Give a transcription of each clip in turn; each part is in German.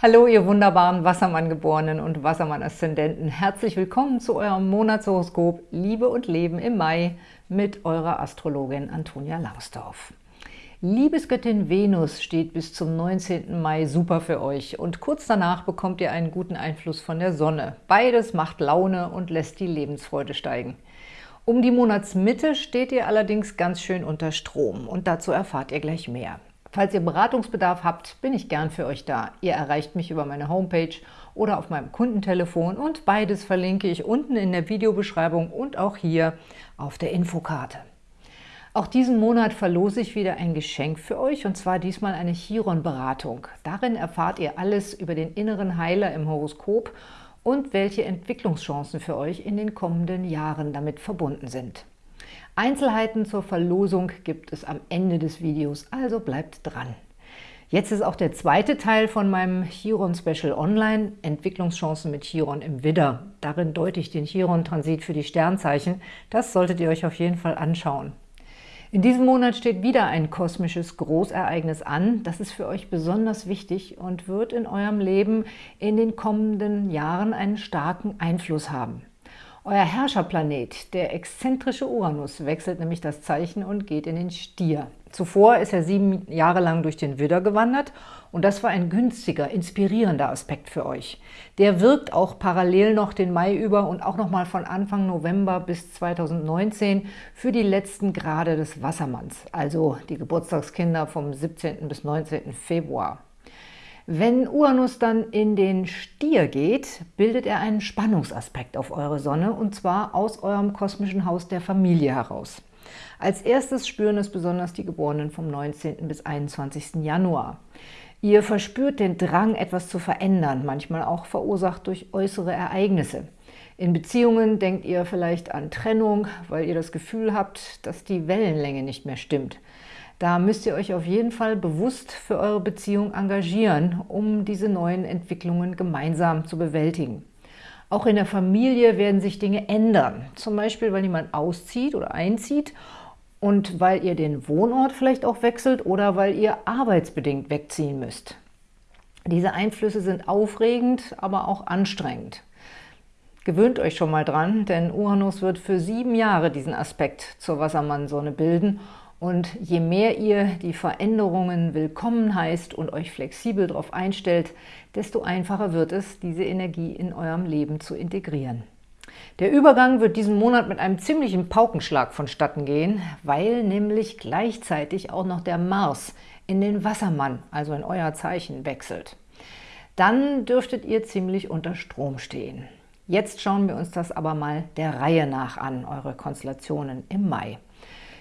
Hallo, ihr wunderbaren Wassermann-Geborenen und Wassermann-Aszendenten. Herzlich willkommen zu eurem Monatshoroskop Liebe und Leben im Mai mit eurer Astrologin Antonia Langsdorf. Liebesgöttin Venus steht bis zum 19. Mai super für euch und kurz danach bekommt ihr einen guten Einfluss von der Sonne. Beides macht Laune und lässt die Lebensfreude steigen. Um die Monatsmitte steht ihr allerdings ganz schön unter Strom und dazu erfahrt ihr gleich mehr. Falls ihr Beratungsbedarf habt, bin ich gern für euch da. Ihr erreicht mich über meine Homepage oder auf meinem Kundentelefon und beides verlinke ich unten in der Videobeschreibung und auch hier auf der Infokarte. Auch diesen Monat verlose ich wieder ein Geschenk für euch, und zwar diesmal eine Chiron-Beratung. Darin erfahrt ihr alles über den inneren Heiler im Horoskop und welche Entwicklungschancen für euch in den kommenden Jahren damit verbunden sind. Einzelheiten zur Verlosung gibt es am Ende des Videos, also bleibt dran. Jetzt ist auch der zweite Teil von meinem Chiron-Special online, Entwicklungschancen mit Chiron im Widder. Darin deute ich den Chiron-Transit für die Sternzeichen. Das solltet ihr euch auf jeden Fall anschauen. In diesem Monat steht wieder ein kosmisches Großereignis an. Das ist für euch besonders wichtig und wird in eurem Leben in den kommenden Jahren einen starken Einfluss haben. Euer Herrscherplanet, der exzentrische Uranus, wechselt nämlich das Zeichen und geht in den Stier. Zuvor ist er sieben Jahre lang durch den Widder gewandert und das war ein günstiger, inspirierender Aspekt für euch. Der wirkt auch parallel noch den Mai über und auch noch mal von Anfang November bis 2019 für die letzten Grade des Wassermanns, also die Geburtstagskinder vom 17. bis 19. Februar. Wenn Uranus dann in den Stier geht, bildet er einen Spannungsaspekt auf eure Sonne, und zwar aus eurem kosmischen Haus der Familie heraus. Als erstes spüren es besonders die Geborenen vom 19. bis 21. Januar. Ihr verspürt den Drang, etwas zu verändern, manchmal auch verursacht durch äußere Ereignisse. In Beziehungen denkt ihr vielleicht an Trennung, weil ihr das Gefühl habt, dass die Wellenlänge nicht mehr stimmt. Da müsst ihr euch auf jeden Fall bewusst für eure Beziehung engagieren, um diese neuen Entwicklungen gemeinsam zu bewältigen. Auch in der Familie werden sich Dinge ändern, zum Beispiel, weil jemand auszieht oder einzieht und weil ihr den Wohnort vielleicht auch wechselt oder weil ihr arbeitsbedingt wegziehen müsst. Diese Einflüsse sind aufregend, aber auch anstrengend. Gewöhnt euch schon mal dran, denn Uranus wird für sieben Jahre diesen Aspekt zur Wassermannsonne bilden und je mehr ihr die Veränderungen willkommen heißt und euch flexibel darauf einstellt, desto einfacher wird es, diese Energie in eurem Leben zu integrieren. Der Übergang wird diesen Monat mit einem ziemlichen Paukenschlag vonstatten gehen, weil nämlich gleichzeitig auch noch der Mars in den Wassermann, also in euer Zeichen, wechselt. Dann dürftet ihr ziemlich unter Strom stehen. Jetzt schauen wir uns das aber mal der Reihe nach an, eure Konstellationen im Mai.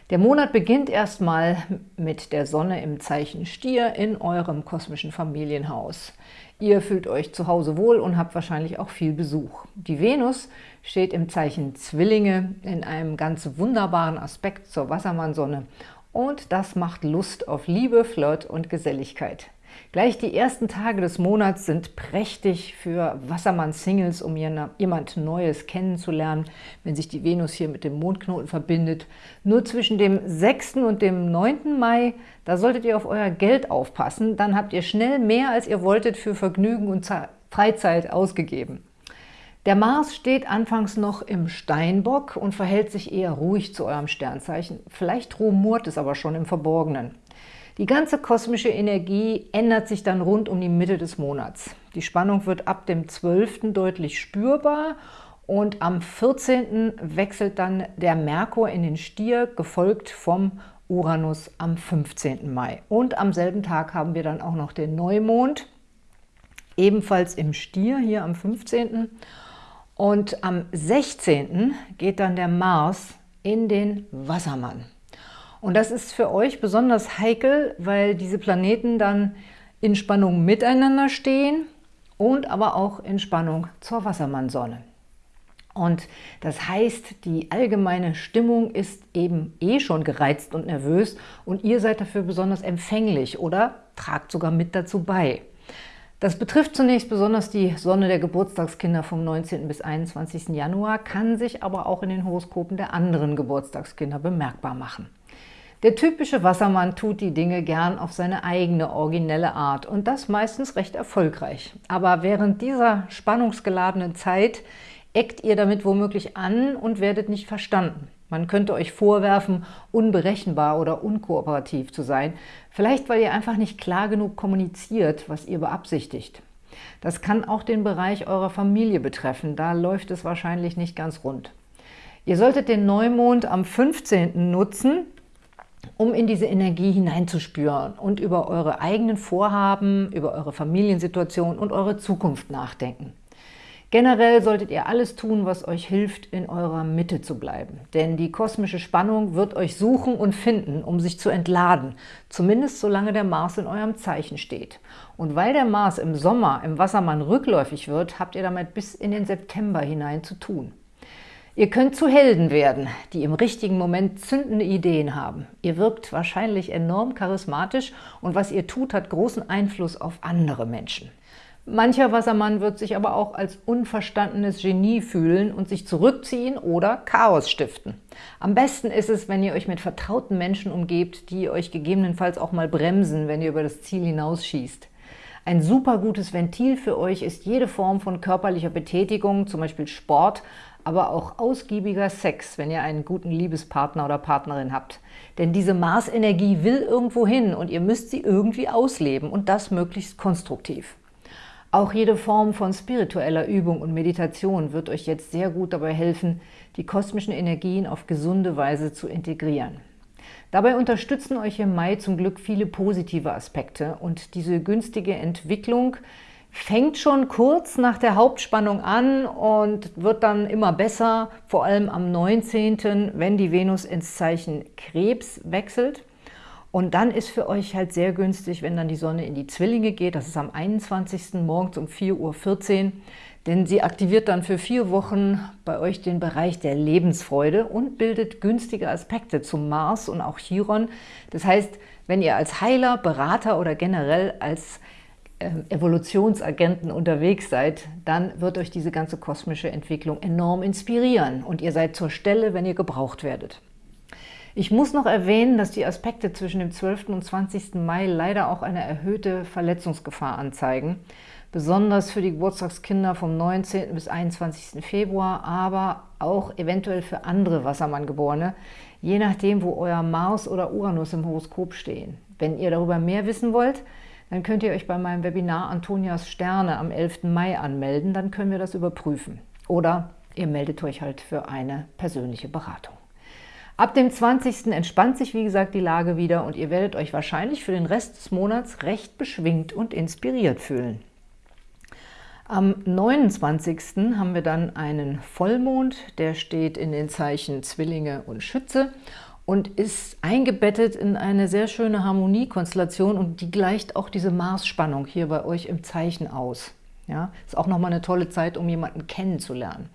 Der Monat beginnt erstmal mit der Sonne im Zeichen Stier in eurem kosmischen Familienhaus. Ihr fühlt euch zu Hause wohl und habt wahrscheinlich auch viel Besuch. Die Venus steht im Zeichen Zwillinge in einem ganz wunderbaren Aspekt zur Wassermannsonne und das macht Lust auf Liebe, Flirt und Geselligkeit. Gleich die ersten Tage des Monats sind prächtig für Wassermann-Singles, um jemand Neues kennenzulernen, wenn sich die Venus hier mit dem Mondknoten verbindet. Nur zwischen dem 6. und dem 9. Mai, da solltet ihr auf euer Geld aufpassen, dann habt ihr schnell mehr, als ihr wolltet, für Vergnügen und Freizeit ausgegeben. Der Mars steht anfangs noch im Steinbock und verhält sich eher ruhig zu eurem Sternzeichen. Vielleicht rumort es aber schon im Verborgenen. Die ganze kosmische Energie ändert sich dann rund um die Mitte des Monats. Die Spannung wird ab dem 12. deutlich spürbar und am 14. wechselt dann der Merkur in den Stier, gefolgt vom Uranus am 15. Mai. Und am selben Tag haben wir dann auch noch den Neumond, ebenfalls im Stier, hier am 15. Und am 16. geht dann der Mars in den Wassermann. Und das ist für euch besonders heikel, weil diese Planeten dann in Spannung miteinander stehen und aber auch in Spannung zur Wassermannsonne. Und das heißt, die allgemeine Stimmung ist eben eh schon gereizt und nervös und ihr seid dafür besonders empfänglich oder tragt sogar mit dazu bei. Das betrifft zunächst besonders die Sonne der Geburtstagskinder vom 19. bis 21. Januar, kann sich aber auch in den Horoskopen der anderen Geburtstagskinder bemerkbar machen. Der typische Wassermann tut die Dinge gern auf seine eigene originelle Art und das meistens recht erfolgreich. Aber während dieser spannungsgeladenen Zeit eckt ihr damit womöglich an und werdet nicht verstanden. Man könnte euch vorwerfen, unberechenbar oder unkooperativ zu sein, vielleicht weil ihr einfach nicht klar genug kommuniziert, was ihr beabsichtigt. Das kann auch den Bereich eurer Familie betreffen, da läuft es wahrscheinlich nicht ganz rund. Ihr solltet den Neumond am 15. nutzen, um in diese Energie hineinzuspüren und über eure eigenen Vorhaben, über eure Familiensituation und eure Zukunft nachdenken. Generell solltet ihr alles tun, was euch hilft, in eurer Mitte zu bleiben. Denn die kosmische Spannung wird euch suchen und finden, um sich zu entladen. Zumindest solange der Mars in eurem Zeichen steht. Und weil der Mars im Sommer im Wassermann rückläufig wird, habt ihr damit bis in den September hinein zu tun. Ihr könnt zu Helden werden, die im richtigen Moment zündende Ideen haben. Ihr wirkt wahrscheinlich enorm charismatisch und was ihr tut, hat großen Einfluss auf andere Menschen. Mancher Wassermann wird sich aber auch als unverstandenes Genie fühlen und sich zurückziehen oder Chaos stiften. Am besten ist es, wenn ihr euch mit vertrauten Menschen umgebt, die euch gegebenenfalls auch mal bremsen, wenn ihr über das Ziel hinausschießt. Ein super gutes Ventil für euch ist jede Form von körperlicher Betätigung, zum Beispiel Sport, aber auch ausgiebiger Sex, wenn ihr einen guten Liebespartner oder Partnerin habt. Denn diese Marsenergie will irgendwo hin und ihr müsst sie irgendwie ausleben und das möglichst konstruktiv. Auch jede Form von spiritueller Übung und Meditation wird euch jetzt sehr gut dabei helfen, die kosmischen Energien auf gesunde Weise zu integrieren. Dabei unterstützen euch im Mai zum Glück viele positive Aspekte und diese günstige Entwicklung fängt schon kurz nach der Hauptspannung an und wird dann immer besser, vor allem am 19., wenn die Venus ins Zeichen Krebs wechselt. Und dann ist für euch halt sehr günstig, wenn dann die Sonne in die Zwillinge geht. Das ist am 21. morgens um 4.14 Uhr. Denn sie aktiviert dann für vier Wochen bei euch den Bereich der Lebensfreude und bildet günstige Aspekte zum Mars und auch Chiron. Das heißt, wenn ihr als Heiler, Berater oder generell als äh, Evolutionsagenten unterwegs seid, dann wird euch diese ganze kosmische Entwicklung enorm inspirieren und ihr seid zur Stelle, wenn ihr gebraucht werdet. Ich muss noch erwähnen, dass die Aspekte zwischen dem 12. und 20. Mai leider auch eine erhöhte Verletzungsgefahr anzeigen, besonders für die Geburtstagskinder vom 19. bis 21. Februar, aber auch eventuell für andere Wassermanngeborene, je nachdem, wo euer Mars oder Uranus im Horoskop stehen. Wenn ihr darüber mehr wissen wollt, dann könnt ihr euch bei meinem Webinar Antonias Sterne am 11. Mai anmelden, dann können wir das überprüfen. Oder ihr meldet euch halt für eine persönliche Beratung. Ab dem 20. entspannt sich, wie gesagt, die Lage wieder und ihr werdet euch wahrscheinlich für den Rest des Monats recht beschwingt und inspiriert fühlen. Am 29. haben wir dann einen Vollmond, der steht in den Zeichen Zwillinge und Schütze und ist eingebettet in eine sehr schöne Harmoniekonstellation und die gleicht auch diese Mars-Spannung hier bei euch im Zeichen aus. Ja, ist auch nochmal eine tolle Zeit, um jemanden kennenzulernen.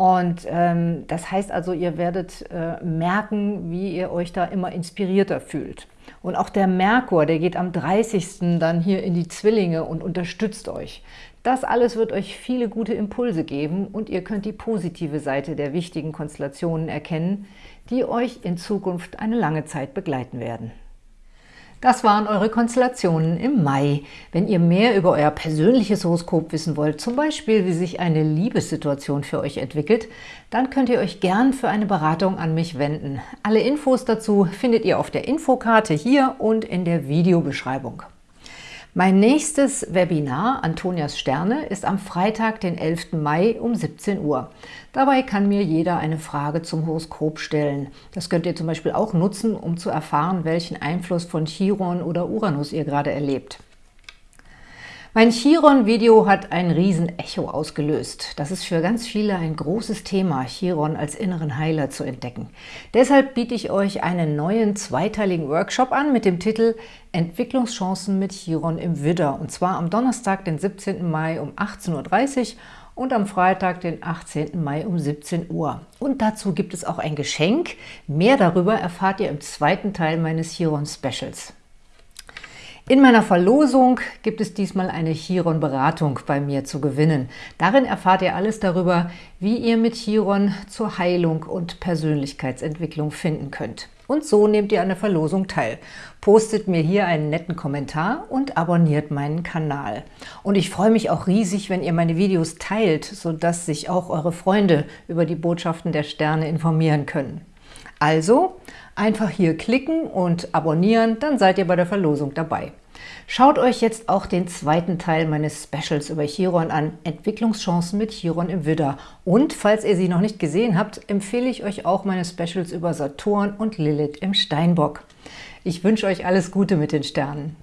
Und ähm, das heißt also, ihr werdet äh, merken, wie ihr euch da immer inspirierter fühlt. Und auch der Merkur, der geht am 30. dann hier in die Zwillinge und unterstützt euch. Das alles wird euch viele gute Impulse geben und ihr könnt die positive Seite der wichtigen Konstellationen erkennen, die euch in Zukunft eine lange Zeit begleiten werden. Das waren eure Konstellationen im Mai. Wenn ihr mehr über euer persönliches Horoskop wissen wollt, zum Beispiel wie sich eine Liebessituation für euch entwickelt, dann könnt ihr euch gern für eine Beratung an mich wenden. Alle Infos dazu findet ihr auf der Infokarte hier und in der Videobeschreibung. Mein nächstes Webinar, Antonias Sterne, ist am Freitag, den 11. Mai um 17 Uhr. Dabei kann mir jeder eine Frage zum Horoskop stellen. Das könnt ihr zum Beispiel auch nutzen, um zu erfahren, welchen Einfluss von Chiron oder Uranus ihr gerade erlebt. Mein Chiron-Video hat ein Riesen-Echo ausgelöst. Das ist für ganz viele ein großes Thema, Chiron als inneren Heiler zu entdecken. Deshalb biete ich euch einen neuen zweiteiligen Workshop an mit dem Titel Entwicklungschancen mit Chiron im Widder. Und zwar am Donnerstag, den 17. Mai um 18.30 Uhr und am Freitag, den 18. Mai um 17 Uhr. Und dazu gibt es auch ein Geschenk. Mehr darüber erfahrt ihr im zweiten Teil meines Chiron-Specials. In meiner Verlosung gibt es diesmal eine Chiron-Beratung bei mir zu gewinnen. Darin erfahrt ihr alles darüber, wie ihr mit Chiron zur Heilung und Persönlichkeitsentwicklung finden könnt. Und so nehmt ihr an der Verlosung teil. Postet mir hier einen netten Kommentar und abonniert meinen Kanal. Und ich freue mich auch riesig, wenn ihr meine Videos teilt, sodass sich auch eure Freunde über die Botschaften der Sterne informieren können. Also einfach hier klicken und abonnieren, dann seid ihr bei der Verlosung dabei. Schaut euch jetzt auch den zweiten Teil meines Specials über Chiron an, Entwicklungschancen mit Chiron im Widder. Und falls ihr sie noch nicht gesehen habt, empfehle ich euch auch meine Specials über Saturn und Lilith im Steinbock. Ich wünsche euch alles Gute mit den Sternen.